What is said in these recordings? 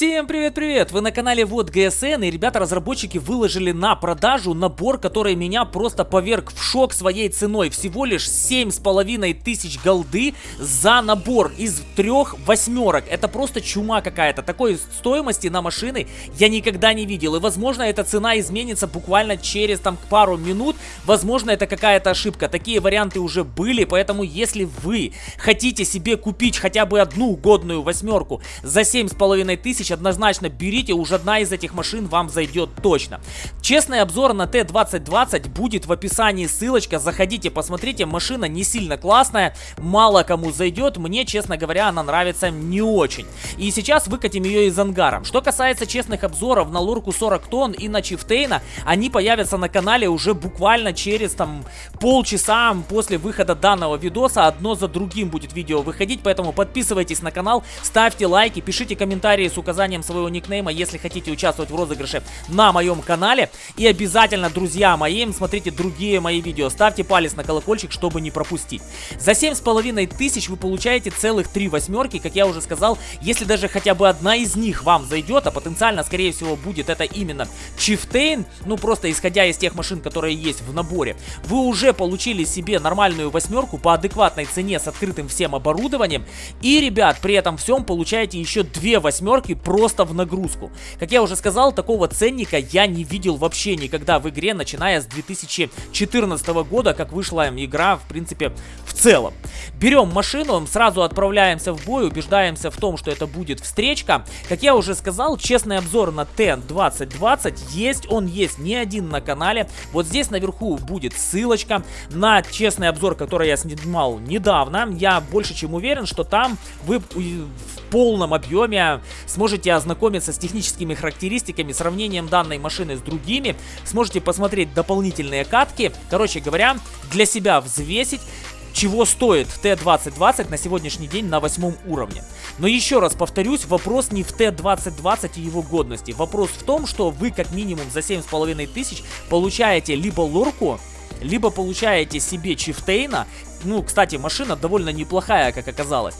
Всем привет-привет! Вы на канале Вот ГСН и ребята-разработчики выложили на продажу набор, который меня просто поверг в шок своей ценой. Всего лишь 7,5 тысяч голды за набор из трех восьмерок. Это просто чума какая-то. Такой стоимости на машины я никогда не видел. И возможно эта цена изменится буквально через там пару минут. Возможно это какая-то ошибка. Такие варианты уже были, поэтому если вы хотите себе купить хотя бы одну годную восьмерку за 7,5 тысяч тысяч однозначно берите, уж одна из этих машин вам зайдет точно. Честный обзор на Т-2020 будет в описании, ссылочка, заходите, посмотрите, машина не сильно классная, мало кому зайдет, мне, честно говоря, она нравится не очень. И сейчас выкатим ее из ангара. Что касается честных обзоров на Лурку 40 тонн и на Чифтейна, они появятся на канале уже буквально через там полчаса после выхода данного видоса, одно за другим будет видео выходить, поэтому подписывайтесь на канал, ставьте лайки, пишите комментарии с указанием своего никнейма, если хотите участвовать в розыгрыше на моем канале. И обязательно, друзья мои, смотрите другие мои видео. Ставьте палец на колокольчик, чтобы не пропустить. За 7,5 тысяч вы получаете целых 3 восьмерки, как я уже сказал. Если даже хотя бы одна из них вам зайдет, а потенциально, скорее всего, будет это именно Чифтейн, ну просто исходя из тех машин, которые есть в наборе, вы уже получили себе нормальную восьмерку по адекватной цене с открытым всем оборудованием. И, ребят, при этом всем получаете еще две восьмерки просто в нагрузку. Как я уже сказал, такого ценника я не видел вообще никогда в игре, начиная с 2014 года, как вышла игра, в принципе, в целом. Берем машину, сразу отправляемся в бой, убеждаемся в том, что это будет встречка. Как я уже сказал, честный обзор на Т-2020 есть, он есть не один на канале. Вот здесь наверху будет ссылочка на честный обзор, который я снимал недавно. Я больше чем уверен, что там вы в полном объеме сможете ознакомиться с техническими характеристиками, сравнением данной машины с другими, сможете посмотреть дополнительные катки, короче говоря, для себя взвесить, чего стоит Т-2020 на сегодняшний день на восьмом уровне. Но еще раз повторюсь, вопрос не в Т-2020 и его годности. Вопрос в том, что вы как минимум за 7,5 тысяч получаете либо лорку, либо получаете себе Чифтейна. Ну, кстати, машина довольно неплохая, как оказалось.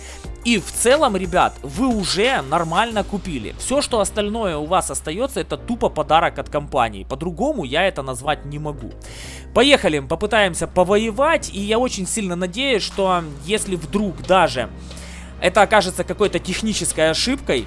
И в целом, ребят, вы уже нормально купили. Все, что остальное у вас остается, это тупо подарок от компании. По-другому я это назвать не могу. Поехали, попытаемся повоевать. И я очень сильно надеюсь, что если вдруг даже это окажется какой-то технической ошибкой,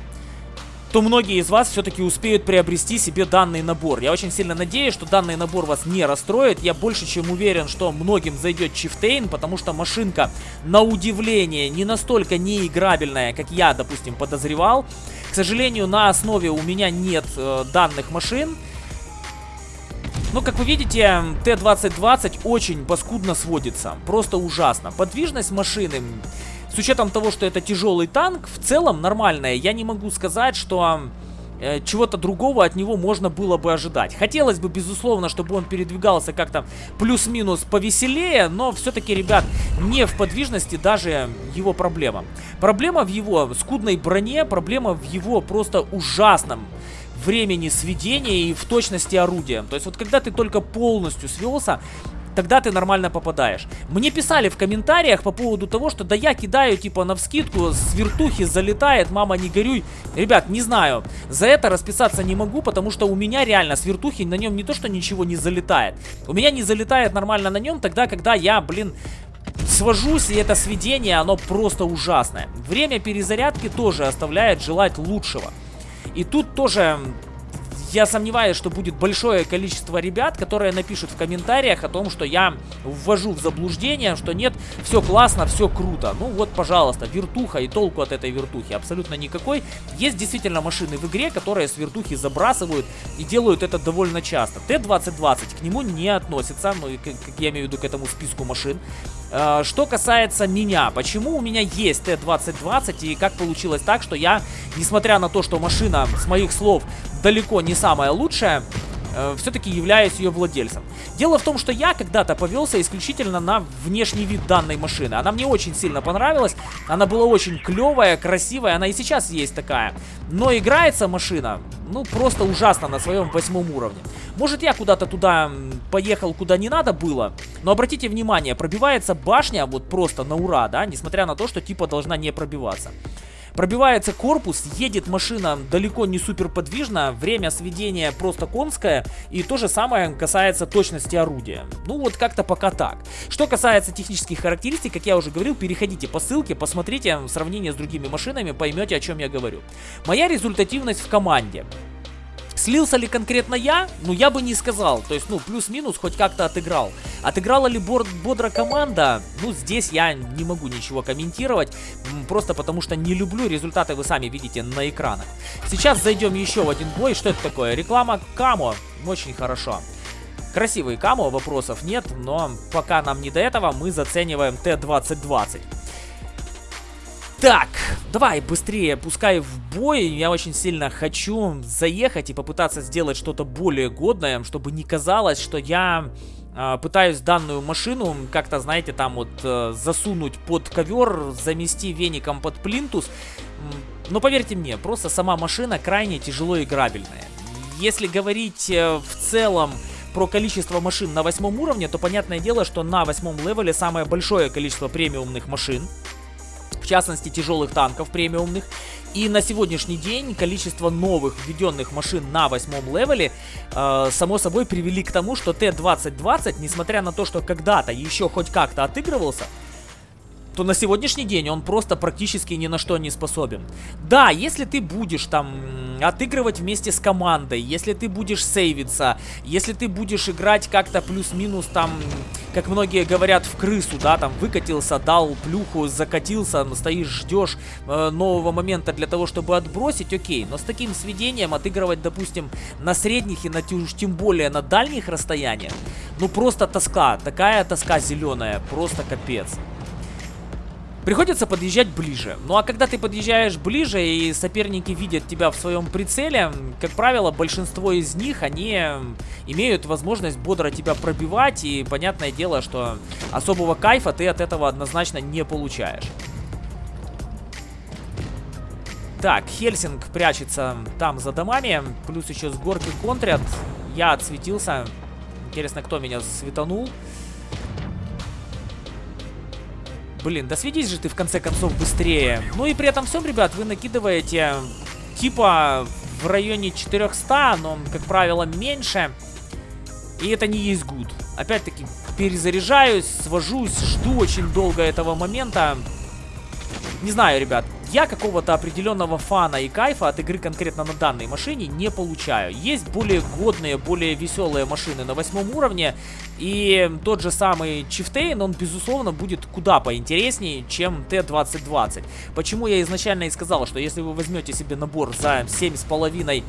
то многие из вас все-таки успеют приобрести себе данный набор. Я очень сильно надеюсь, что данный набор вас не расстроит. Я больше чем уверен, что многим зайдет Чифтейн, потому что машинка, на удивление, не настолько неиграбельная, как я, допустим, подозревал. К сожалению, на основе у меня нет э, данных машин. Ну, как вы видите, Т-2020 очень паскудно сводится. Просто ужасно. Подвижность машины с учетом того, что это тяжелый танк, в целом нормальная. Я не могу сказать, что э, чего-то другого от него можно было бы ожидать. Хотелось бы, безусловно, чтобы он передвигался как-то плюс-минус повеселее, но все-таки, ребят, не в подвижности даже его проблема. Проблема в его скудной броне, проблема в его просто ужасном времени сведения и в точности орудия. То есть вот когда ты только полностью свелся, тогда ты нормально попадаешь. Мне писали в комментариях по поводу того, что да я кидаю типа на вскидку, с вертухи залетает, мама не горюй. Ребят, не знаю, за это расписаться не могу, потому что у меня реально с вертухи на нем не то, что ничего не залетает. У меня не залетает нормально на нем тогда, когда я, блин, свожусь, и это сведение, оно просто ужасное. Время перезарядки тоже оставляет желать лучшего. И тут тоже я сомневаюсь, что будет большое количество ребят, которые напишут в комментариях о том, что я ввожу в заблуждение, что нет, все классно, все круто. Ну вот, пожалуйста, вертуха и толку от этой вертухи абсолютно никакой. Есть действительно машины в игре, которые с вертухи забрасывают и делают это довольно часто. Т-2020 к нему не относится, ну, как я имею в виду к этому списку машин. А, что касается меня, почему у меня есть Т-2020 и как получилось так, что я, несмотря на то, что машина, с моих слов, далеко не самая лучшая, э, все-таки являюсь ее владельцем. Дело в том, что я когда-то повелся исключительно на внешний вид данной машины. Она мне очень сильно понравилась, она была очень клевая, красивая, она и сейчас есть такая. Но играется машина, ну, просто ужасно на своем восьмом уровне. Может, я куда-то туда поехал, куда не надо было, но обратите внимание, пробивается башня вот просто на ура, да, несмотря на то, что типа должна не пробиваться. Пробивается корпус, едет машина далеко не супер подвижно, время сведения просто конское, и то же самое касается точности орудия. Ну вот как-то пока так. Что касается технических характеристик, как я уже говорил, переходите по ссылке, посмотрите сравнение с другими машинами, поймете о чем я говорю. Моя результативность в команде. Слился ли конкретно я? Ну, я бы не сказал. То есть, ну, плюс-минус хоть как-то отыграл. Отыграла ли бодро команда? Ну, здесь я не могу ничего комментировать. Просто потому что не люблю. Результаты вы сами видите на экранах. Сейчас зайдем еще в один бой. Что это такое? Реклама Камо. Очень хорошо. Красивый Камо, вопросов нет. Но пока нам не до этого, мы зацениваем Т-2020. Так, давай быстрее, пускай в бой. Я очень сильно хочу заехать и попытаться сделать что-то более годное, чтобы не казалось, что я э, пытаюсь данную машину как-то, знаете, там вот э, засунуть под ковер, замести веником под плинтус. Но поверьте мне, просто сама машина крайне тяжело играбельная. Если говорить э, в целом про количество машин на восьмом уровне, то понятное дело, что на восьмом левеле самое большое количество премиумных машин в частности тяжелых танков премиумных. И на сегодняшний день количество новых введенных машин на восьмом левеле, э, само собой, привели к тому, что Т-2020, несмотря на то, что когда-то еще хоть как-то отыгрывался, то на сегодняшний день он просто практически ни на что не способен. Да, если ты будешь там отыгрывать вместе с командой, если ты будешь сейвиться, если ты будешь играть как-то плюс-минус там, как многие говорят, в крысу, да, там выкатился, дал плюху, закатился, стоишь, ждешь э, нового момента для того, чтобы отбросить, окей. Но с таким сведением отыгрывать, допустим, на средних и на тем более на дальних расстояниях, ну просто тоска, такая тоска зеленая, просто капец. Приходится подъезжать ближе. Ну а когда ты подъезжаешь ближе и соперники видят тебя в своем прицеле, как правило, большинство из них, они имеют возможность бодро тебя пробивать. И понятное дело, что особого кайфа ты от этого однозначно не получаешь. Так, Хельсинг прячется там за домами. Плюс еще с горки контрят. Я отсветился. Интересно, кто меня светанул. Блин, да сведись же ты в конце концов быстрее. Ну и при этом всем, ребят, вы накидываете типа в районе 400, но, как правило, меньше. И это не есть гуд. Опять-таки, перезаряжаюсь, свожусь, жду очень долго этого момента. Не знаю, ребят, я какого-то определенного фана и кайфа от игры конкретно на данной машине не получаю. Есть более годные, более веселые машины на восьмом уровне, и тот же самый Чифтейн, он безусловно будет куда поинтереснее, чем Т-2020. Почему я изначально и сказал, что если вы возьмете себе набор за 7,5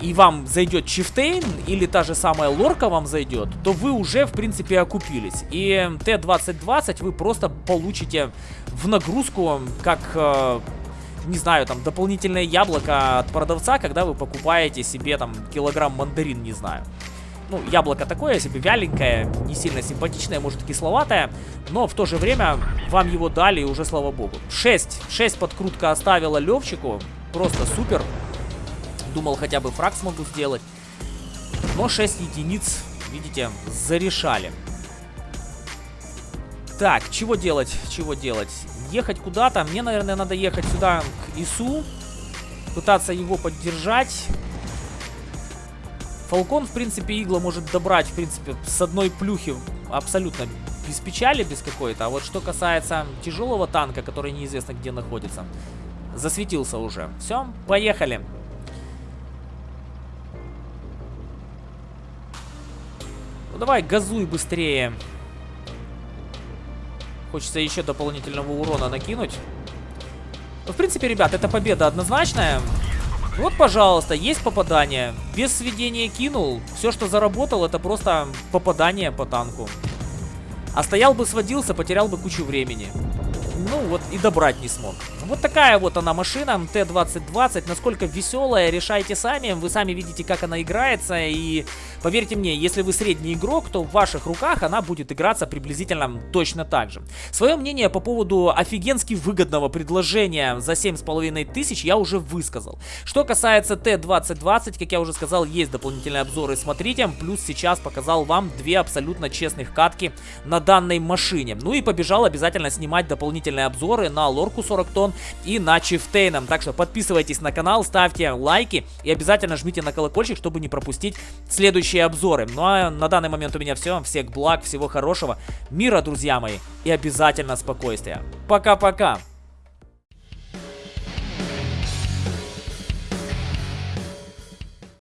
и вам зайдет Чифтейн, или та же самая Лорка вам зайдет, то вы уже, в принципе, окупились. И Т-2020 вы просто получите в нагрузку, как... Э, не знаю, там, дополнительное яблоко от продавца, когда вы покупаете себе, там, килограмм мандарин, не знаю. Ну, яблоко такое себе вяленькое, не сильно симпатичное, может, кисловатое, но в то же время вам его дали, и уже слава богу. 6, 6 подкрутка оставила Левчику, просто супер. Думал, хотя бы фраг смогу сделать. Но 6 единиц, видите, зарешали. Так, чего делать? Чего делать? Ехать куда-то. Мне, наверное, надо ехать сюда к ИСУ. Пытаться его поддержать. Фалкон, в принципе, игла может добрать, в принципе, с одной плюхи абсолютно без печали, без какой-то. А вот что касается тяжелого танка, который неизвестно где находится, засветился уже. Все, поехали. Давай, газуй быстрее. Хочется еще дополнительного урона накинуть. Ну, в принципе, ребят, это победа однозначная. Вот, пожалуйста, есть попадание. Без сведения кинул. Все, что заработал, это просто попадание по танку. А стоял бы, сводился, потерял бы кучу времени ну вот и добрать не смог. Вот такая вот она машина, Т-2020, насколько веселая, решайте сами, вы сами видите, как она играется, и поверьте мне, если вы средний игрок, то в ваших руках она будет играться приблизительно точно так же. Свое мнение по поводу офигенски выгодного предложения за 7,5 тысяч я уже высказал. Что касается Т-2020, как я уже сказал, есть дополнительные обзоры, смотрите, плюс сейчас показал вам две абсолютно честных катки на данной машине. Ну и побежал обязательно снимать дополнительные дополнительные обзоры на лорку 40 тонн и на чифтейном. Так что подписывайтесь на канал, ставьте лайки и обязательно жмите на колокольчик, чтобы не пропустить следующие обзоры. Ну а на данный момент у меня все. Всех благ, всего хорошего, мира, друзья мои, и обязательно спокойствия. Пока-пока!